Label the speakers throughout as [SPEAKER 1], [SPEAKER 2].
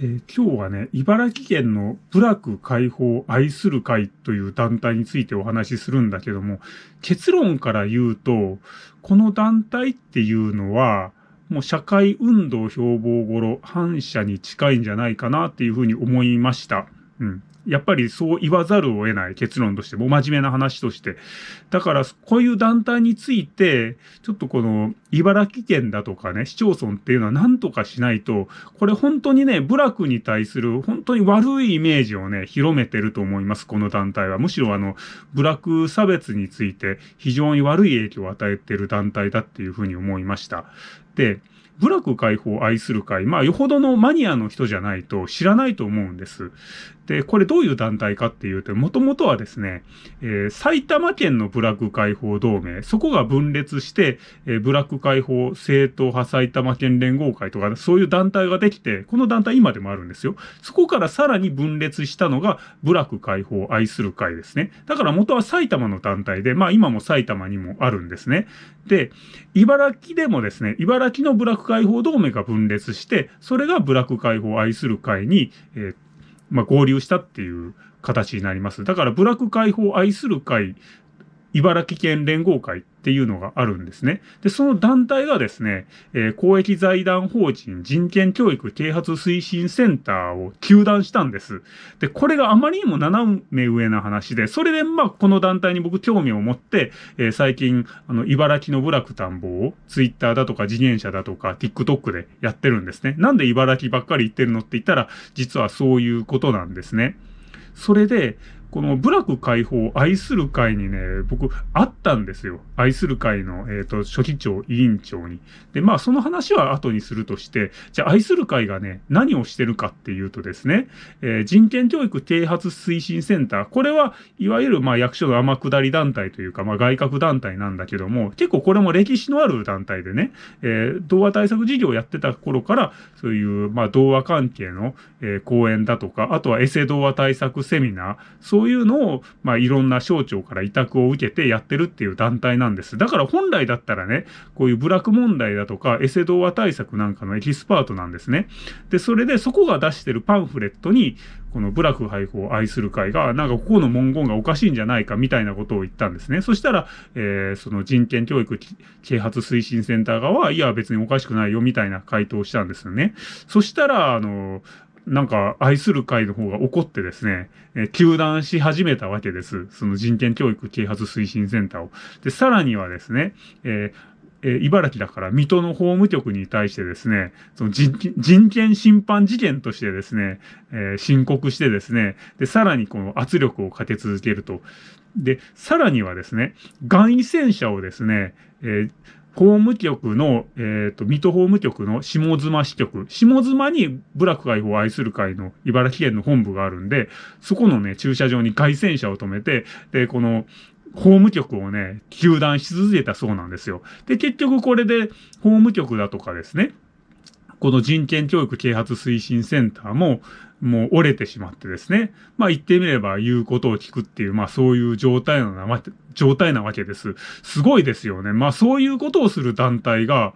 [SPEAKER 1] えー、今日はね、茨城県の部落解放愛する会という団体についてお話しするんだけども、結論から言うと、この団体っていうのは、もう社会運動標榜頃反社に近いんじゃないかなっていうふうに思いました。うん。やっぱりそう言わざるを得ない結論として、もう真面目な話として。だから、こういう団体について、ちょっとこの、茨城県だとかね、市町村っていうのは何とかしないと、これ本当にね、部落に対する本当に悪いイメージをね、広めてると思います、この団体は。むしろあの、部落差別について非常に悪い影響を与えてる団体だっていうふうに思いました。で、部落解放を愛する会、まあ、よほどのマニアの人じゃないと知らないと思うんです。で、これどどういう団体かっていうと、もともとはですね、えー、埼玉県の部落解放同盟、そこが分裂して、えー、部落解放正統派埼玉県連合会とか、そういう団体ができて、この団体今でもあるんですよ。そこからさらに分裂したのが、部落解放愛する会ですね。だから元は埼玉の団体で、まあ今も埼玉にもあるんですね。で、茨城でもですね、茨城の部落解放同盟が分裂して、それが部落解放愛する会に、えーまあ、合流したっていう形になります。だから、部落解放愛する会、茨城県連合会っていうのがあるんですね。で、その団体がですね、えー、公益財団法人人権教育啓発推進センターを休団したんです。で、これがあまりにも斜め上な話で、それでまあこの団体に僕興味を持って、えー、最近、あの、茨城の部落探訪をツイッターだとか自転車だとか TikTok でやってるんですね。なんで茨城ばっかり行ってるのって言ったら、実はそういうことなんですね。それで、この部落解放愛する会にね、僕、会ったんですよ。愛する会の、えっ、ー、と、初期長、委員長に。で、まあ、その話は後にするとして、じゃあ愛する会がね、何をしてるかっていうとですね、えー、人権教育啓発推進センター。これは、いわゆる、まあ、役所の天下り団体というか、まあ、外郭団体なんだけども、結構これも歴史のある団体でね、えー、童話対策事業をやってた頃から、そういう、まあ、童話関係の、えー、講演だとか、あとはエセ同和対策セミナー、そういうのを、まあ、いろんな省庁から委託を受けてやってるっていう団体なんです。だから本来だったらね、こういう部落問題だとか、エセ同和対策なんかのエキスパートなんですね。で、それでそこが出してるパンフレットに、この部落配布を愛する会が、なんかここの文言がおかしいんじゃないかみたいなことを言ったんですね。そしたら、えー、その人権教育啓発推進センター側は、いや別におかしくないよみたいな回答をしたんですよね。そしたら、あの、なんか愛する会の方が怒ってですね、えー、休断し始めたわけです。その人権教育啓発推進センターを。で、さらにはですね、えーえ、茨城だから水戸の法務局に対してですね、その人権侵犯事件としてですね、えー、申告してですね、で、さらにこの圧力をかけ続けると。で、さらにはですね、外位戦車をですね、えー法務局の、えっ、ー、と、水戸法務局の下妻支局。下妻に部落解放を愛する会の茨城県の本部があるんで、そこのね、駐車場に外戦車を止めて、で、この、法務局をね、休断し続けたそうなんですよ。で、結局これで法務局だとかですね、この人権教育啓発推進センターも、もう折れてしまってですね。まあ言ってみれば言うことを聞くっていう、まあそういう状態なわけ、状態なわけです。すごいですよね。まあそういうことをする団体が、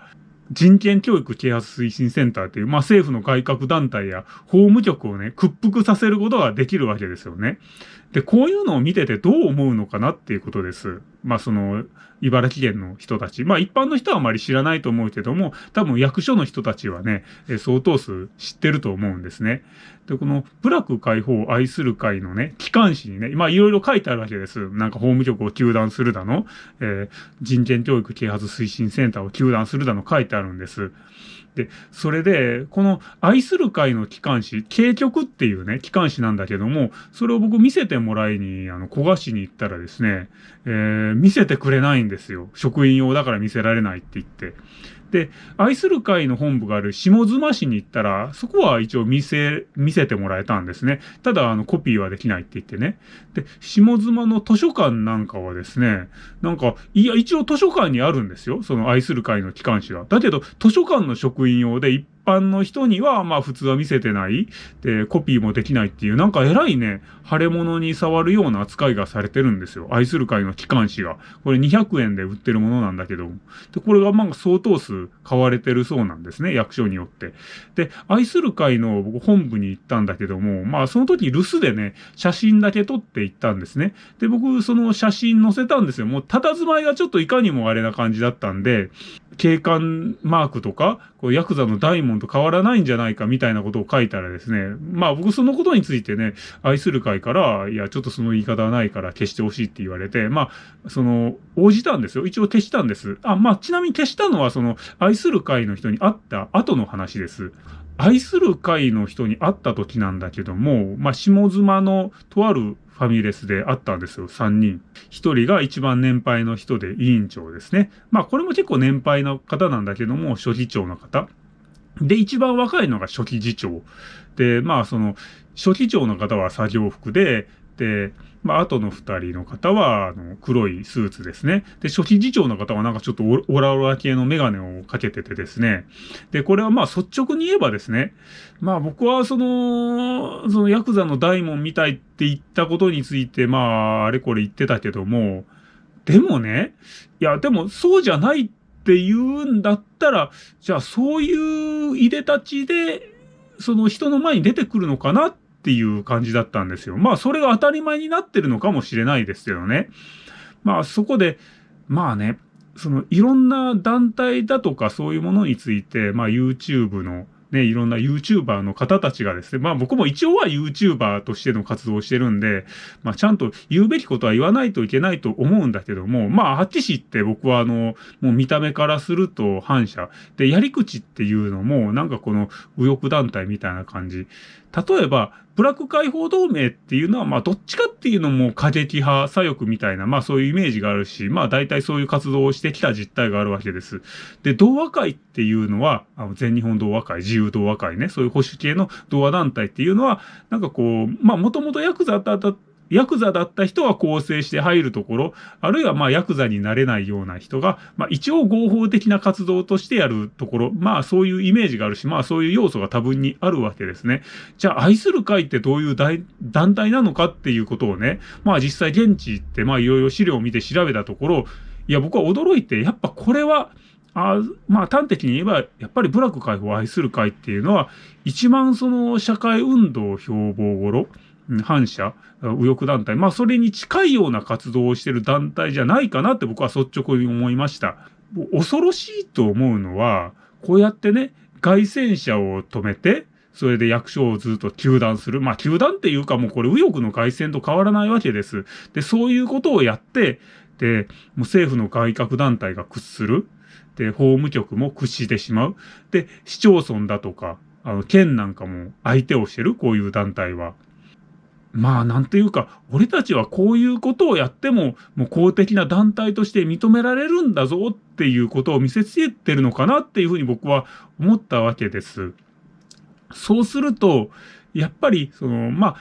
[SPEAKER 1] 人権教育啓発推進センターっていう、まあ政府の外郭団体や法務局をね、屈服させることができるわけですよね。で、こういうのを見ててどう思うのかなっていうことです。まあその、茨城県の人たち。まあ一般の人はあまり知らないと思うけども、多分役所の人たちはね、え相当数知ってると思うんですね。で、この、部落解放を愛する会のね、機関誌にね、まあいろいろ書いてあるわけです。なんか法務局を休断するだの、えー、人権教育啓発推進センターを休断するだの書いてあるんです。で、それで、この愛する会の機関誌、警局っていうね、機関誌なんだけども、それを僕見せてもらいに、あの、古賀市に行ったらですね、えー、見せてくれないんですよ。職員用だから見せられないって言って。で、愛する会の本部がある下妻市に行ったら、そこは一応見せ、見せてもらえたんですね。ただ、あの、コピーはできないって言ってね。で、下妻の図書館なんかはですね、なんか、いや、一応図書館にあるんですよ。その愛する会の機関誌は。だけど、図書館の職員用で一般の人には、まあ普通は見せてない。で、コピーもできないっていう、なんか偉いね、腫れ物に触るような扱いがされてるんですよ。愛する会の機関誌が。これ200円で売ってるものなんだけど。で、これがまあ相当数買われてるそうなんですね。役所によって。で、愛する会の僕本部に行ったんだけども、まあその時留守でね、写真だけ撮って行ったんですね。で、僕その写真載せたんですよ。もう佇まいがちょっといかにもあれな感じだったんで、警官マークとか、こうヤクザの大門と変わらないんじゃないかみたいなことを書いたらですね、まあ僕そのことについてね、愛する会から、いや、ちょっとその言い方はないから消してほしいって言われて、まあ、その、応じたんですよ。一応消したんです。あ、まあ、ちなみに消したのは、その、愛する会の人に会った後の話です。愛する会の人に会った時なんだけども、まあ、下妻のとあるファミレスであったんですよ、3人。1人が一番年配の人で委員長ですね。まあこれも結構年配の方なんだけども、初期長の方。で、一番若いのが初期次長。で、まあその、初期長の方は作業服、で、まあ、後の二人の方は、あの、黒いスーツですね。で、初期次長の方はなんかちょっとオラオラ系のメガネをかけててですね。で、これはまあ率直に言えばですね、まあ僕はその、そのヤクザの大門みたいって言ったことについて、まあ、あれこれ言ってたけども、でもね、いや、でもそうじゃないって言うんだったら、じゃあそういういでたちで、その人の前に出てくるのかなっっていう感じだったんですよ。まあ、それが当たり前になってるのかもしれないですけどね。まあ、そこで、まあね、そのいろんな団体だとかそういうものについて、まあ YouTube のね、いろんな YouTuber の方たちがですね、まあ僕も一応は YouTuber としての活動をしてるんで、まあちゃんと言うべきことは言わないといけないと思うんだけども、まあはっきし言って僕はあの、もう見た目からすると反射。で、やり口っていうのも、なんかこの右翼団体みたいな感じ。例えば、ブラック解放同盟っていうのは、まあ、どっちかっていうのも過激派、左翼みたいな、まあ、そういうイメージがあるし、まあ、大体そういう活動をしてきた実態があるわけです。で、同和会っていうのは、あの全日本同和会、自由同和会ね、そういう保守系の同和団体っていうのは、なんかこう、まあ、もともとヤクザだったヤクザだった人が構成して入るところ、あるいはまあヤクザになれないような人が、まあ一応合法的な活動としてやるところ、まあそういうイメージがあるし、まあそういう要素が多分にあるわけですね。じゃあ愛する会ってどういう団体なのかっていうことをね、まあ実際現地行ってまあいろいろ資料を見て調べたところ、いや僕は驚いて、やっぱこれは、あまあ端的に言えば、やっぱり部落解放を愛する会っていうのは、一番その社会運動を標榜頃、反社、右翼団体、まあそれに近いような活動をしている団体じゃないかなって僕は率直に思いました。恐ろしいと思うのは、こうやってね、外戦車を止めて、それで役所をずっと糾弾する。まあ、糾弾っていうかもうこれ右翼の外戦と変わらないわけです。で、そういうことをやって、で、もう政府の外郭団体が屈する。で、法務局も屈してしまう。で、市町村だとか、あの、県なんかも相手をしてる、こういう団体は。まあ、なんていうか、俺たちはこういうことをやっても、もう公的な団体として認められるんだぞっていうことを見せつけてるのかなっていうふうに僕は思ったわけです。そうすると、やっぱり、その、まあ、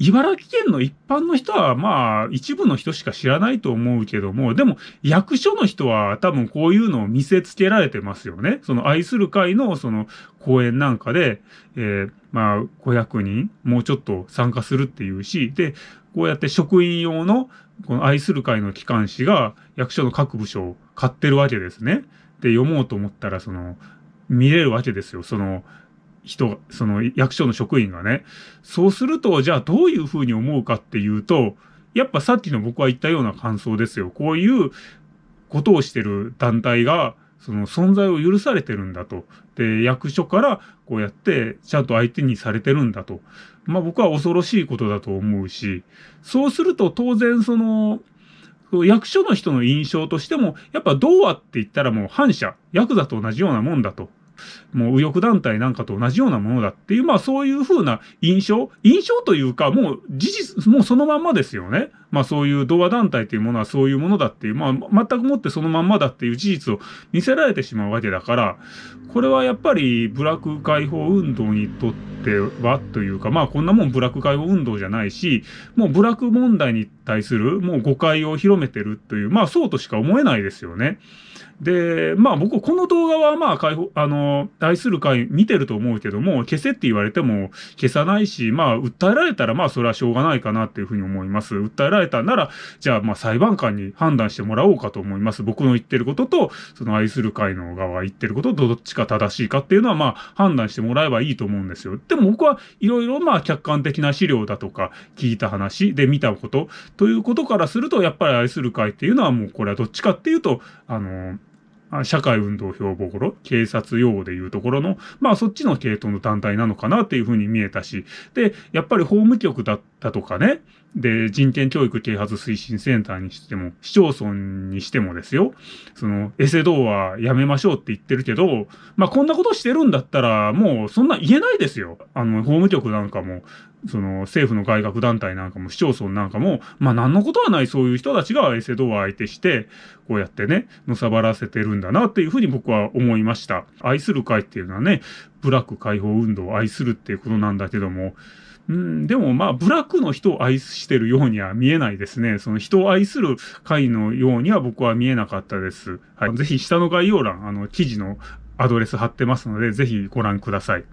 [SPEAKER 1] 茨城県の一般の人は、まあ、一部の人しか知らないと思うけども、でも、役所の人は多分こういうのを見せつけられてますよね。その愛する会の、その、講演なんかで、えー、まあ、500人、もうちょっと参加するっていうし、で、こうやって職員用の、この愛する会の機関紙が役所の各部署を買ってるわけですね。で、読もうと思ったら、その、見れるわけですよ。その、人、その役所の職員がね。そうすると、じゃあどういうふうに思うかっていうと、やっぱさっきの僕は言ったような感想ですよ。こういうことをしてる団体が、その存在を許されてるんだと。で、役所からこうやってちゃんと相手にされてるんだと。まあ僕は恐ろしいことだと思うし、そうすると当然その、役所の人の印象としても、やっぱどうあって言ったらもう反社、ヤクザと同じようなもんだと。もう右翼団体なんかと同じようなものだっていう、まあそういうふうな印象印象というか、もう事実、もうそのまんまですよね。まあそういう同和団体というものはそういうものだっていう、まあ全くもってそのまんまだっていう事実を見せられてしまうわけだから、これはやっぱりブラック解放運動にとってはというか、まあこんなもんブラック解放運動じゃないし、もうブラック問題に対するもう誤解を広めてるという、まあそうとしか思えないですよね。で、まあ僕この動画はまあ解放、あの、愛する会見てると思うけども、消せって言われても消さないし、まあ訴えられたらまあそれはしょうがないかなっていうふうに思います。訴えられたなら、じゃあまあ裁判官に判断してもらおうかと思います。僕の言ってることと、その愛する会の側が言ってることとどっちか正しいかっていうのはまあ判断してもらえばいいと思うんですよ。でも僕はいろいろまあ客観的な資料だとか聞いた話で見たことということからすると、やっぱり愛する会っていうのはもうこれはどっちかっていうと、あの、社会運動標語ろ、警察用語でいうところの、まあそっちの系統の団体なのかなっていうふうに見えたし、で、やっぱり法務局だったとかね、で、人権教育啓発推進センターにしても、市町村にしてもですよ、その、エセ道はやめましょうって言ってるけど、まあこんなことしてるんだったら、もうそんな言えないですよ。あの、法務局なんかも、その政府の外学団体なんかも市町村なんかも、まあ何のことはないそういう人たちがエセドア相手して、こうやってね、のさばらせてるんだなっていうふうに僕は思いました。愛する会っていうのはね、ブラック解放運動を愛するっていうことなんだけども、うん、でもまあ、ブラックの人を愛してるようには見えないですね。その人を愛する会のようには僕は見えなかったです。はい。ぜひ下の概要欄、あの、記事のアドレス貼ってますので、ぜひご覧ください。